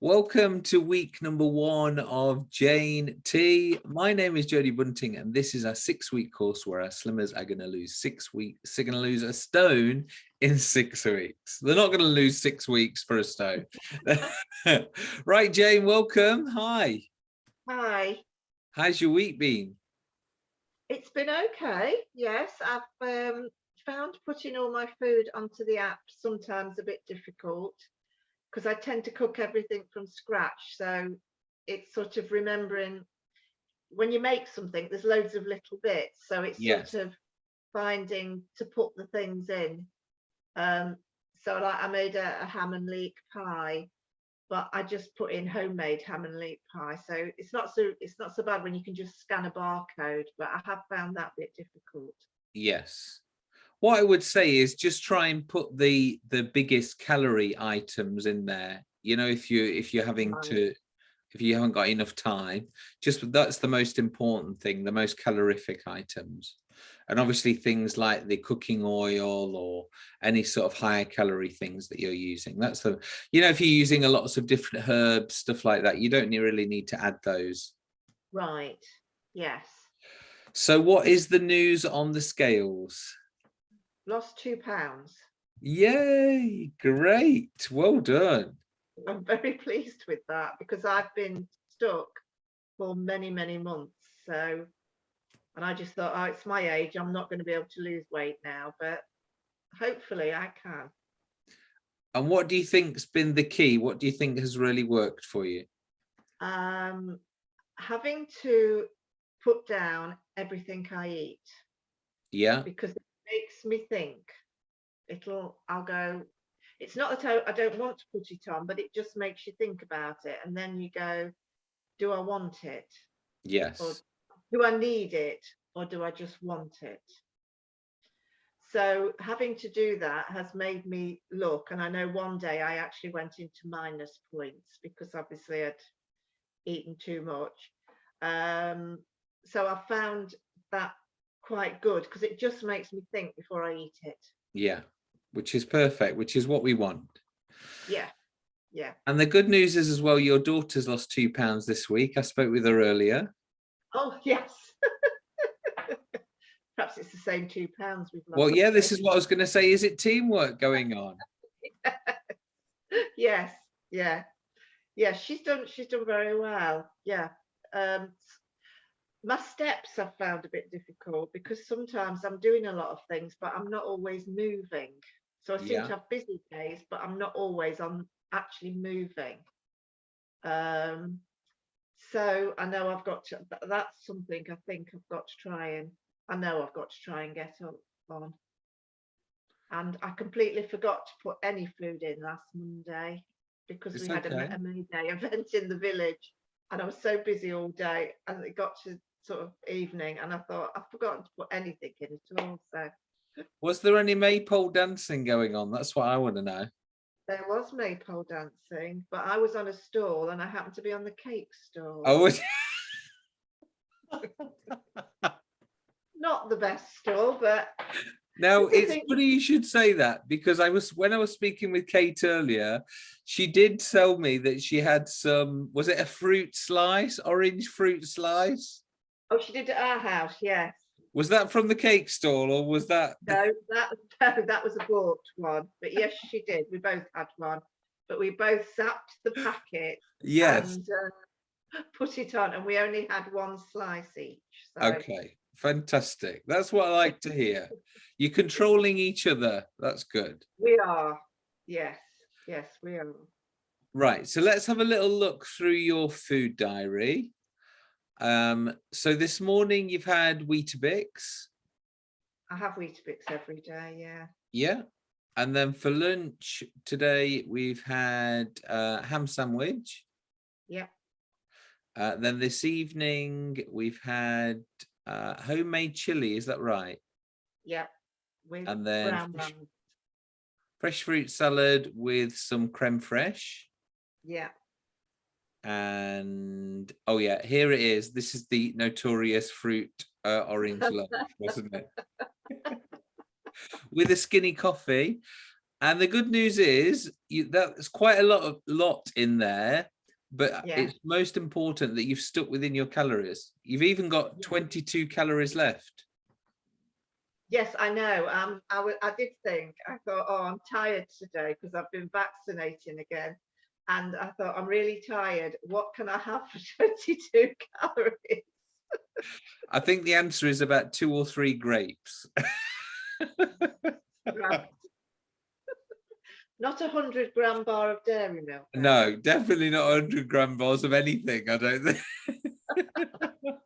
Welcome to week number one of Jane T. My name is Jodie Bunting, and this is our six-week course where our slimmers are going to lose six weeks. They're going to lose a stone in six weeks. They're not going to lose six weeks for a stone. right, Jane, welcome. Hi. Hi. How's your week been? It's been okay. Yes, I've um, found putting all my food onto the app sometimes a bit difficult because I tend to cook everything from scratch. So it's sort of remembering when you make something, there's loads of little bits. So it's Yes. sort of finding to put the things in. Um, so like I made a, a ham and leek pie, but I just put in homemade ham and leek pie. So it's not so it's not so bad when you can just scan a barcode, but I have found that bit difficult. Yes. What I would say is just try and put the the biggest calorie items in there. You know, if you if you're having to if you haven't got enough time, just that's the most important thing, the most calorific items. And obviously things like the cooking oil or any sort of higher calorie things that you're using. That's the, you know, if you're using a lots of different herbs, stuff like that, you don't really need to add those. Right. Yes. So what is the news on the scales? Lost two pounds. Yay, great. Well done. I'm very pleased with that because I've been stuck for many, many months. So, and I just thought, oh, it's my age. I'm not going to be able to lose weight now, but hopefully I can. And what do you think's been the key? What do you think has really worked for you? Um, having to put down everything I eat Yeah, because makes me think. It'll, I'll go, it's not that I, I don't want to put it on, but it just makes you think about it. And then you go, do I want it? yes, do I need it or do I just want it? So having to do that has made me look, and I know one day I actually went into minus points because obviously I'd eaten too much. Um, so I found that quite good because it just makes me think before I eat it. yeah, which is perfect, which is what we want. Yeah, yeah. And the good news is as well, your daughter's lost two pounds this week. I spoke with her earlier. Oh, yes. Perhaps it's the same two pounds we've lost. Well, yeah, this is what I was going to say. Is it teamwork going on? yes yeah yeah she's done she's done very well yeah um my steps i've found a bit difficult because sometimes i'm doing a lot of things but i'm not always moving so i seem Yeah. to have busy days but i'm not always on actually moving um so i know i've got to that's something i think i've got to try and i know i've got to try and get up on and I completely forgot to put any food in last Monday because It's we had a, okay. A May Day event in the village and I was so busy all day and it got to sort of evening and I thought I've forgotten to put anything in at all. So Was there any maypole dancing going on? That's what I want to know. there was maypole dancing, but I was on a stall and I happened to be on the cake stall. Oh, was- Not the best stall, but Now it's think- funny you should say that because I was when I was speaking with Kate earlier, she did tell me that she had some was it a fruit slice, orange fruit slice? Oh, she did at our house, yes. Was that from the cake stall or was that No, that no, that was a bought one. But yes, she did. We both had one, but we both zapped the packet yes. and uh, put it on, and we only had one slice each. So Okay, fantastic. That's what I like to hear. You're controlling each other. That's good. we are. Yes, yes, we are. Right, so let's have a little look through your food diary. Um, so this morning you've had Weetabix, I have Weetabix every day. Yeah. yeah. And then for lunch today we've had uh, ham sandwich. Yeah. Uh, then this evening we've had uh, homemade chili, is that right? Yeah. With And then bun. Fresh fruit salad with some creme fraiche. Yeah. And oh yeah, here it is. This is the notorious fruit uh, orange loaf, wasn't it? with a skinny coffee. And the good news is you, that's quite a lot of lot in there, but Yeah. it's most important that you've stuck within your calories. You've even got 22 calories left. Yes, I know. Um, I, I did think, I thought, oh, I'm tired today because I've been vaccinating again. And I thought, I'm really tired. What can I have for 22 calories? I think the answer is about two or three grapes. Right. Not a 100 gram bar of dairy milk. No, definitely not a 100 gram bars of anything, I don't think.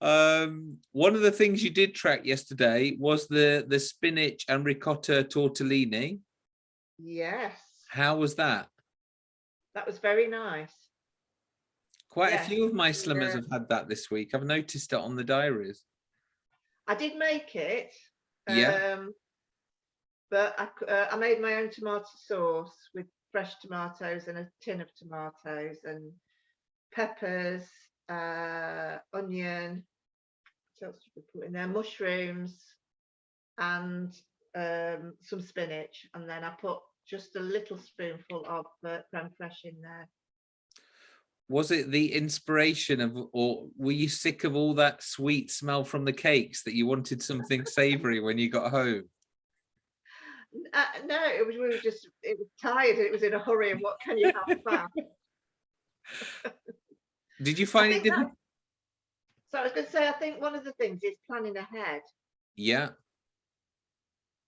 um, one of the things you did track yesterday was the, the spinach and ricotta tortellini. Yes, How was that? that was very nice. Quite a few of my slimmers yeah. have had that this week. I've noticed it on the diaries. I did make it. Yeah. Um, but I, uh, I made my own tomato sauce with fresh tomatoes and a tin of tomatoes and peppers, uh, onion. What else did we put in there? Mushrooms and um, some spinach. And then I put just a little spoonful of uh, creme fraiche in there. Was it the inspiration of, or were you sick of all that sweet smell from the cakes that you wanted something savory when you got home? Uh, no, it was we were just it was tired and it was in a hurry and what can you have fast? Did you find it that- So I was going to say, I think one of the things is planning ahead Yeah,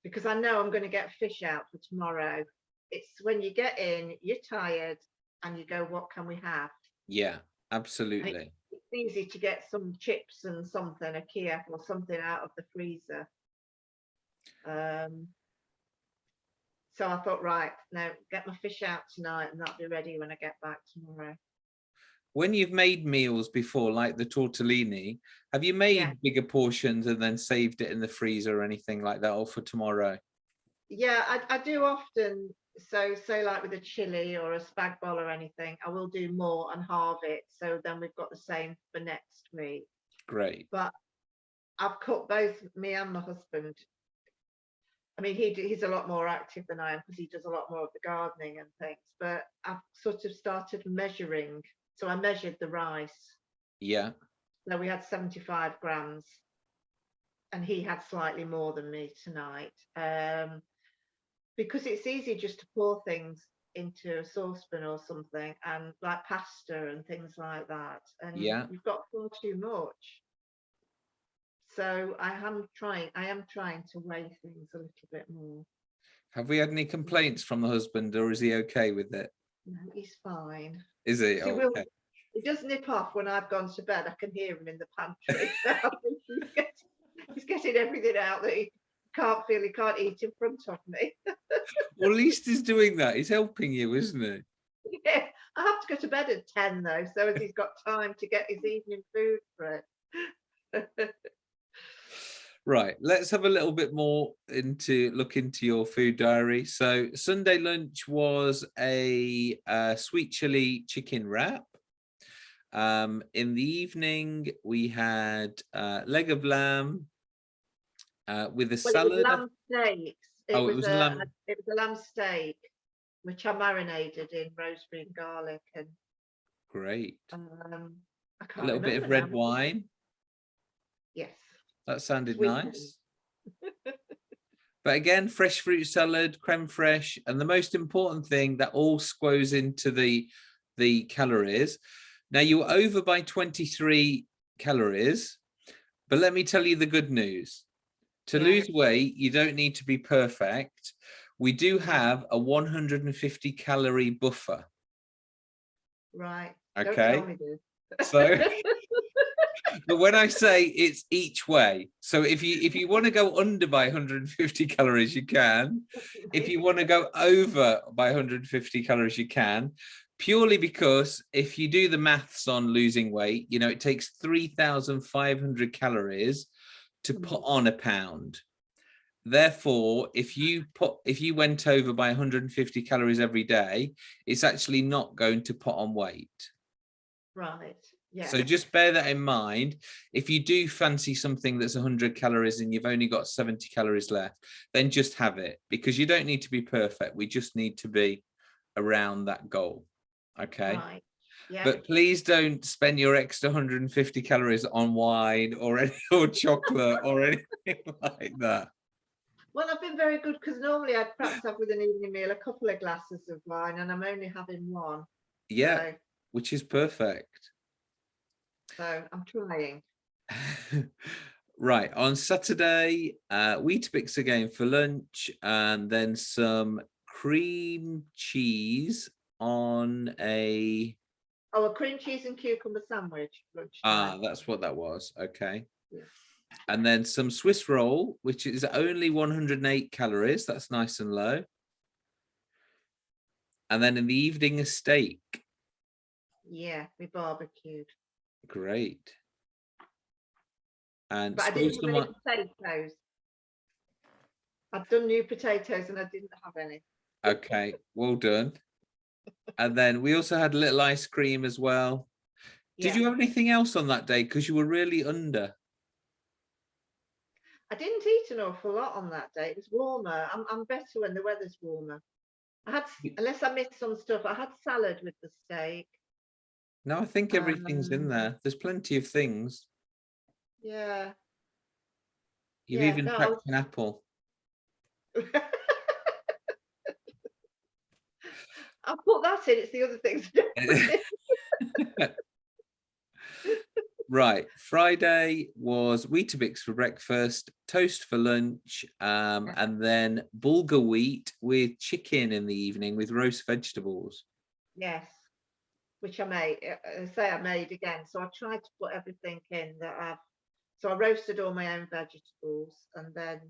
because I know I'm going to get fish out for tomorrow. It's when you get in, you're tired, and you go, "What can we have?" yeah, absolutely. It's easy to get some chips and something, a Kiev or something out of the freezer. Um. So I thought, right, now get my fish out tonight, and that'll be ready when I get back tomorrow. When you've made meals before, like the tortellini, have you made Yeah. bigger portions and then saved it in the freezer or anything like that, or for tomorrow? Yeah, I, I do often. So, say like with a chili or a spag bol or anything, I will do more and halve it. So then we've got the same for next week. Great. But I've cut both me and my husband. I mean, he he's a lot more active than I am because he does a lot more of the gardening and things. But I've sort of started measuring. So I measured the rice. Yeah, So we had 75 grams and he had slightly more than me tonight. Um, because it's easy just to pour things into a saucepan or something and like pasta and things like that. And Yeah. you've got far too much. So I am trying, I am trying to weigh things a little bit more. have we had any complaints from the husband or is he okay with it? No, he's fine. Is he? He oh, will- Okay. He does nip off when I've gone to bed. I can hear him in the pantry. He's, getting, he's getting everything out that he can't feel he can't eat in front of me. Well, at least he's doing that. He's helping you, isn't he? yeah, I have to go to bed at 10 though, so as he's got time to get his evening food for it. Right, let's have a little bit more into look into your food diary. So Sunday lunch was a uh, sweet chili chicken wrap. Um, in the evening, we had uh, leg of lamb uh, with a Well, it salad. was lamb steaks. It Oh, it was, was a, lamb- it was a lamb steak, which I marinated in rosemary and garlic and Great. um, A little bit of red now. wine. Yes. That sounded nice. But again, fresh fruit salad, creme fraiche, and the most important thing that all squoze into the the calories. Now you were over by 23 calories, but let me tell you the good news. To Yeah. lose weight, you don't need to be perfect. We do have a 150 calorie buffer. Right. Okay. tell me this. So but when I say it's each way, so if you if you want to go under by 150 calories, you can. If you want to go over by 150 calories, you can. Purely because if you do the maths on losing weight, you know, it takes 3,500 calories to hmm. put on a pound. Therefore, if you put if you went over by 150 calories every day, it's actually not going to put on weight. right. Yeah, So just bear that in mind. If you do fancy something that's 100 calories and you've only got 70 calories left, then just have it because you don't need to be perfect. We just need to be around that goal. Okay. right. Yeah, But please don't spend your extra 150 calories on wine or any or chocolate or anything like that. well, I've been very good because normally I'd perhaps have with an evening meal a couple of glasses of wine and I'm only having one. Yeah, So, which is perfect. So I'm trying. right on saturday uh weetabix again for lunch and then some cream cheese on a Oh, a cream cheese and cucumber sandwich. ah that's what that was okay Yeah. and then some swiss roll which is only 108 calories that's nice and low and then in the evening a steak Yeah, we barbecued. Great and But I didn't have any potatoes. I've done new potatoes and I didn't have any. Okay, well done. And then we also had a little ice cream as well. Did Yeah. you have anything else on that day? Because you were really under. I didn't eat an awful lot on that day. It was warmer. I'm, I'm better when the weather's warmer. I had, unless I missed some stuff, I had salad with the steak. No, I think everything's in Um, there. There's plenty of things. Yeah. You've yeah, even no, I cracked an apple. I'll put that in. It's the other things. I in. Right, Friday was Weetabix for breakfast, toast for lunch, um, and then bulgur wheat with chicken in the evening with roast vegetables. yes. Which I made. uh, say I made again. So I tried to put everything in that I've. So I roasted all my own vegetables and then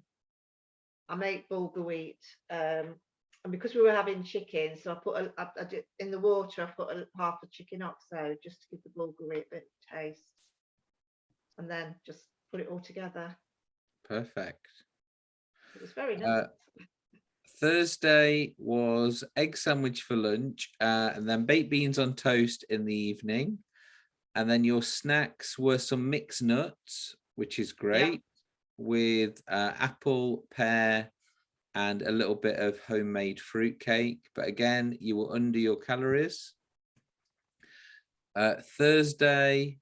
I make bulgur wheat. Um, and because we were having chicken, so I put a, I, I did, in the water. I put a, half a chicken oxo just to give the bulgur wheat a bit of taste, and then just put it all together. Perfect. It was very nice. Uh, Thursday was egg sandwich for lunch, uh, and then baked beans on toast in the evening. And then your snacks were some mixed nuts, which is great, with uh, apple, pear, and a little bit of homemade fruit cake. But again, you were under your calories. Uh, Thursday,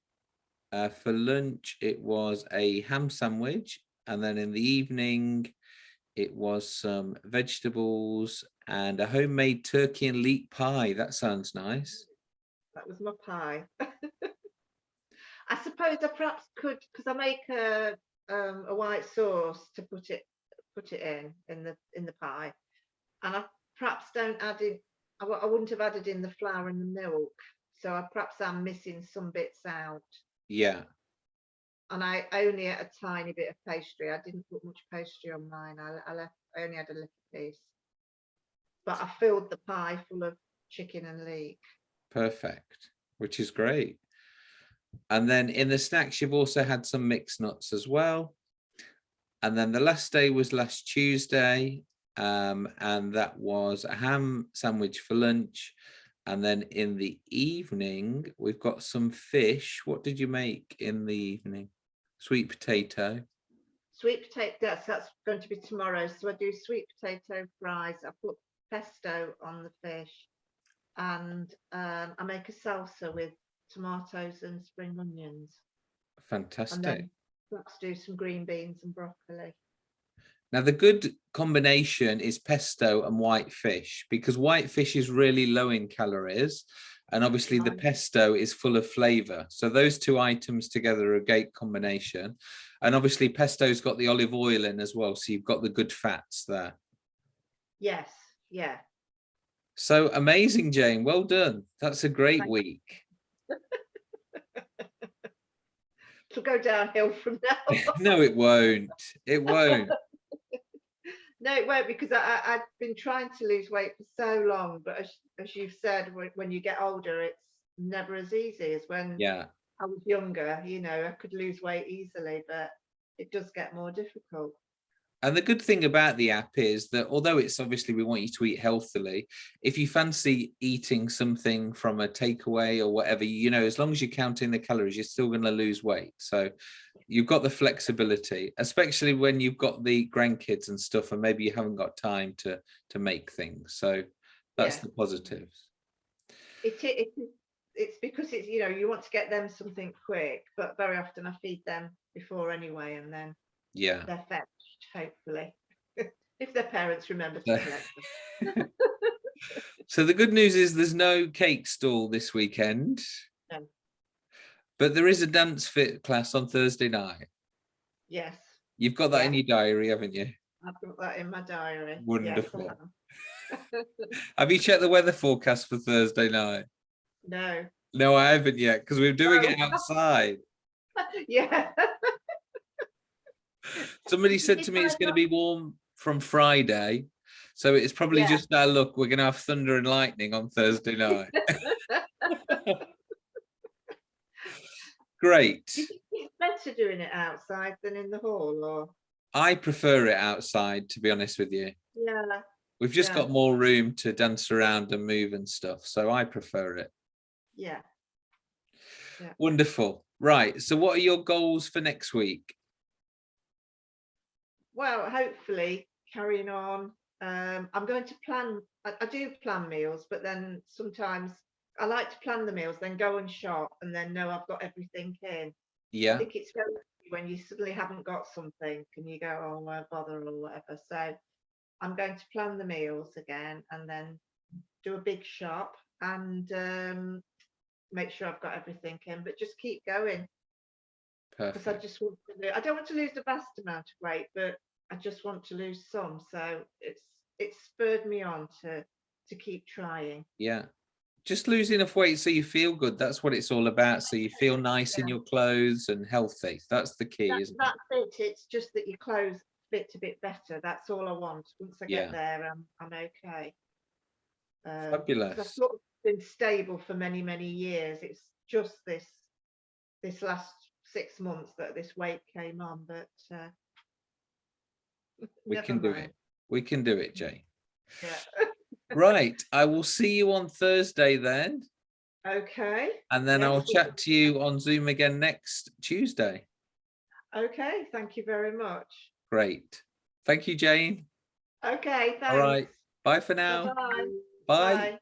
uh, for lunch, it was a ham sandwich. And then in the evening, it was some vegetables and a homemade turkey and leek pie. That sounds nice. that was my pie. I suppose I perhaps could because I make a um, a white sauce to put it put it in in the in the pie, and I perhaps don't add in. I, I wouldn't have added in the flour and the milk, so I perhaps I'm missing some bits out. Yeah, And I only ate a tiny bit of pastry. I didn't put much pastry on mine. I, I left. I only had a little piece, but I filled the pie full of chicken and leek. perfect, which is great. And then in the snacks, you've also had some mixed nuts as well. And then the last day was last Tuesday, um, and that was a ham sandwich for lunch. And then in the evening, we've got some fish. What did you make in the evening? Sweet potato. Sweet potato, that's, that's going to be tomorrow. So I do sweet potato fries. I put pesto on the fish and um, I make a salsa with tomatoes and spring onions. Fantastic. let's do some green beans and broccoli. Now, the good combination is pesto and white fish because white fish is really low in calories. And obviously, the pesto is full of flavor. So, those two items together are a great combination. And obviously, pesto's got the olive oil in as well. So, you've got the good fats there. Yes, yeah. So amazing, Jane. Well done. That's a great Thank- week. It'll go downhill from now. on. no, it won't. It won't. No, it won't because I, I, I've been trying to lose weight for so long. But as, as you've said, when, when you get older, it's never as easy as when Yeah. I was younger, you know, I could lose weight easily, but it does get more difficult. And the good thing about the app is that although it's obviously we want you to eat healthily, if you fancy eating something from a takeaway or whatever, you know, as long as you're counting the calories, you're still going to lose weight. So you've got the flexibility, especially when you've got the grandkids and stuff, and maybe you haven't got time to to make things. So that's Yeah. the positives. It, i- it, is- it's because it's, you know, you want to get them something quick, but very often I feed them before anyway, and then Yeah. they're fetched, hopefully. If their parents remember to collect them. So the good news is there's no cake stall this weekend. No. But there is a dance fit class on Thursday night. Yes, You've got that in your diary, haven't you? I've got that in my diary. Wonderful. have. Have you checked the weather forecast for Thursday night? No, No, I haven't yet because we're doing it Oh. outside. yeah. Somebody said to me it's going to be warm from Friday. So it's probably Yeah. just our luck. We're going to have thunder and lightning on Thursday night. Great. Do you think it's better doing it outside than in the hall or? I prefer it outside, to be honest with you. Yeah, We've just Yeah. got more room to dance around and move and stuff. So I prefer it. yeah. Wonderful. Right. So what are your goals for next week? Well, hopefully carrying on. Um, I'm going to plan, I, I do plan meals, but then sometimes I like to plan the meals, then go and shop and then know I've got everything in. Yeah. I think it's very when you suddenly haven't got something and you go, oh, why bother or whatever. So I'm going to plan the meals again and then do a big shop and um, make sure I've got everything in, but just keep going because I just want to. lo- I don't want to lose the vast amount of weight, but I just want to lose some. So it's it's spurred me on to to keep trying. Yeah. Just lose enough weight so you feel good. That's what it's all about. So you feel nice in your clothes and healthy. That's the key, That, isn't it? that's it. It's just that your clothes fit a bit better. That's all I want. Once I Yeah. get there, I'm I'm okay. Um, Fabulous. I've sort of been stable for many many years. It's just this this last six months that this weight came on, but uh, We can do it. We can do it, Jay. Yeah. Right. I will see you on Thursday then. okay. And then I'll chat to you on Zoom again next Tuesday. Okay. Thank you very much. Great. Thank you, Jane. Okay. Thanks. All right. Bye for now. Bye-bye. Bye. Bye.